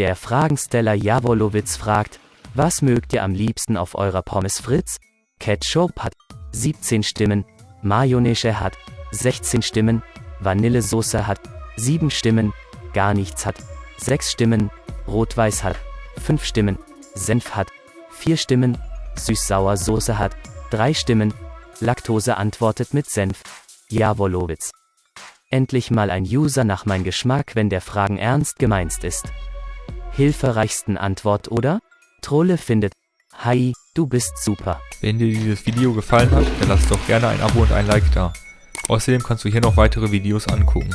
Der Fragensteller Jawolowitz fragt, was mögt ihr am liebsten auf eurer Pommes Fritz? Ketchup hat 17 Stimmen, Mayonnaise hat 16 Stimmen, Vanillesoße hat 7 Stimmen, gar nichts hat 6 Stimmen, Rot-Weiß hat 5 Stimmen, Senf hat 4 Stimmen, Süß-Sauer Soße hat 3 Stimmen, Laktose antwortet mit Senf. Jawolowitz. Endlich mal ein User nach mein Geschmack, wenn der Fragen ernst gemeint ist. Hilfereichsten Antwort oder? Trolle findet. Hi, du bist super. Wenn dir dieses Video gefallen hat, dann lass doch gerne ein Abo und ein Like da. Außerdem kannst du hier noch weitere Videos angucken.